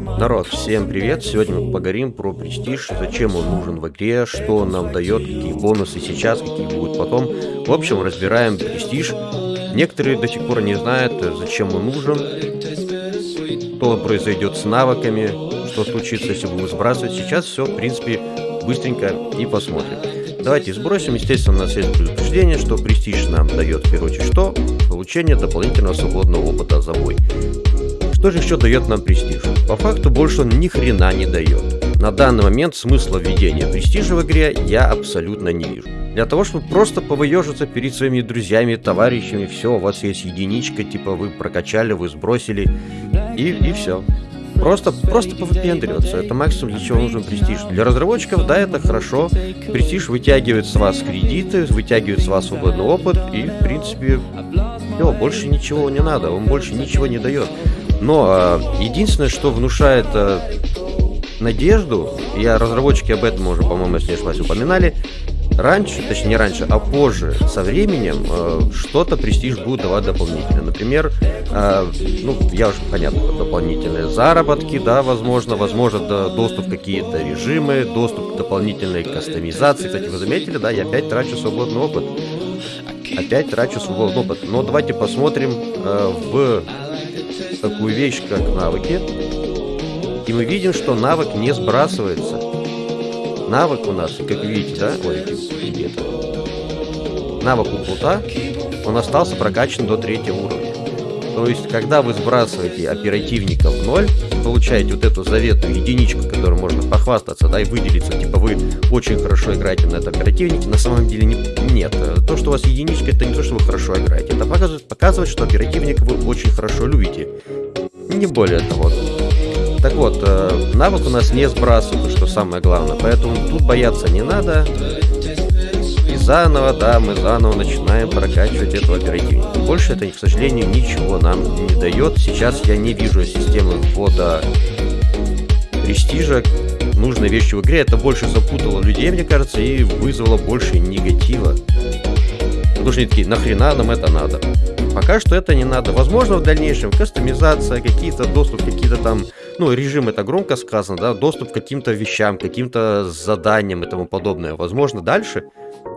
Народ, всем привет! Сегодня мы поговорим про престиж, зачем он нужен в игре, что он нам дает, какие бонусы сейчас, какие будут потом. В общем, разбираем престиж. Некоторые до сих пор не знают, зачем он нужен, что произойдет с навыками, что случится, если будем сбрасывать. Сейчас все, в принципе, быстренько и посмотрим. Давайте сбросим. Естественно, у нас есть предупреждение, что престиж нам дает, в первую очередь, что? Получение дополнительного свободного опыта за бой. Что же еще дает нам престиж? По факту больше он ни хрена не дает. На данный момент смысла введения престижа в игре я абсолютно не вижу. Для того, чтобы просто повыежиться перед своими друзьями, товарищами, все, у вас есть единичка, типа вы прокачали, вы сбросили, и, и все. Просто, просто повыпендриваться. Это максимум, для чего нужен престиж. Для разработчиков, да, это хорошо. Престиж вытягивает с вас кредиты, вытягивает с вас свободный опыт, и, в принципе, все, больше ничего не надо, он больше ничего не дает. Но а, единственное, что внушает а, надежду, я разработчики об этом уже, по-моему, если не ошибаюсь, упоминали, раньше, точнее не раньше, а позже, со временем, э, что-то престиж будет давать дополнительно. Например, э, ну, я уже, понятно, дополнительные заработки, да, возможно, возможно, да, доступ в какие-то режимы, доступ к дополнительной кастомизации. Кстати, вы заметили, да, я опять трачу свободный опыт. Опять трачу свободный опыт. Но давайте посмотрим э, в такую вещь, как навыки. И мы видим, что навык не сбрасывается. Навык у нас, как видите, да, ой, где-то. Навык у плута, он остался прокачан до третьего уровня. То есть, когда вы сбрасываете оперативника в ноль, получаете вот эту заветную единичку, которую можно похвастаться, да, и выделиться, типа вы очень хорошо играете на этом оперативнике, на самом деле не, нет. То, что у вас единичка, это не то, что вы хорошо играете. Это показывает, показывает что оперативник вы очень хорошо любите. Не более того. Так вот, э, навык у нас не сбрасывает, что самое главное, поэтому тут бояться не надо заново, да, мы заново начинаем прокачивать этого оперативника. Больше это, к сожалению, ничего нам не дает. Сейчас я не вижу системы ввода престижа нужной вещи в игре. Это больше запутало людей, мне кажется, и вызвало больше негатива. Они такие, нахрена нам это надо? Пока что это не надо. Возможно, в дальнейшем кастомизация, какие-то доступ, какие-то там, ну, режим это громко сказано, да, доступ к каким-то вещам, каким-то заданиям и тому подобное. Возможно, дальше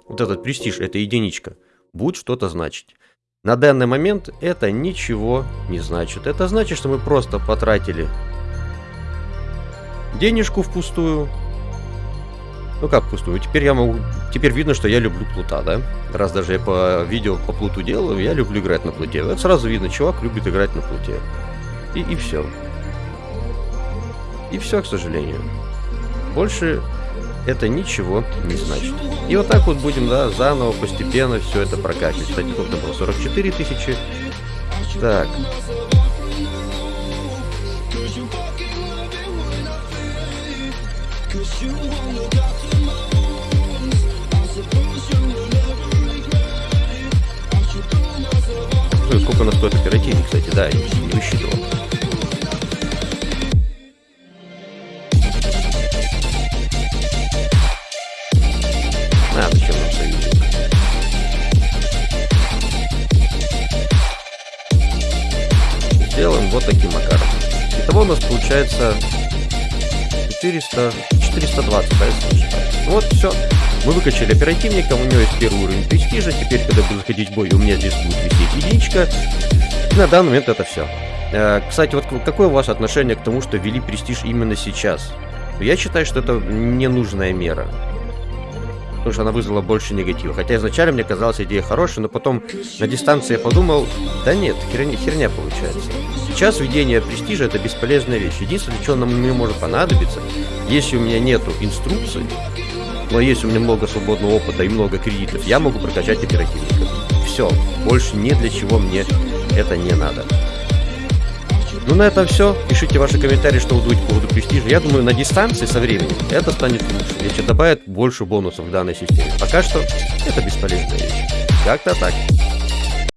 вот этот престиж, эта единичка, будет что-то значить. На данный момент это ничего не значит. Это значит, что мы просто потратили денежку впустую. Ну как впустую? Теперь я могу... Теперь видно, что я люблю плута, да? Раз даже я по видео по плуту делаю, я люблю играть на плуте. Это сразу видно, чувак любит играть на плуте. И, и все. И все, к сожалению. Больше это ничего не значит. И вот так вот будем, да, заново, постепенно все это прокачивать. Кстати, тут было 44 тысячи. Так. Ну, сколько нас стоит оперативник, кстати, да, я не высчитывал. А, зачем нам союзник? Сделаем вот таким макаром. Итого у нас получается 400, 420, да, Вот, все. Мы выкачали оперативника, у него есть первый уровень престижа. Теперь, когда буду заходить в бой, у меня здесь будет висеть единичка. И на данный момент это все. Э, кстати, вот какое у вас отношение к тому, что ввели престиж именно сейчас? Я считаю, что это ненужная мера потому что она вызвала больше негатива. Хотя изначально мне казалась идея хорошая, но потом на дистанции я подумал, да нет, херня, херня получается. Сейчас введение престижа это бесполезная вещь. Единственное, что нам мне может понадобиться, если у меня нету инструкции, но если у меня много свободного опыта и много кредитов, я могу прокачать оперативников. Все, больше ни для чего мне это не надо. Ну, на этом все. Пишите ваши комментарии, что вы думаете по поводу престижа. Я думаю, на дистанции со временем это станет лучше. Если добавят больше бонусов в данной системе. Пока что это бесполезная вещь. Как-то так.